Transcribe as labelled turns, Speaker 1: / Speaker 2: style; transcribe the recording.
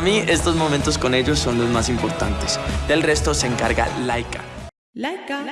Speaker 1: Para mí, estos momentos con ellos son los más importantes. Del resto se encarga Laika. Laika.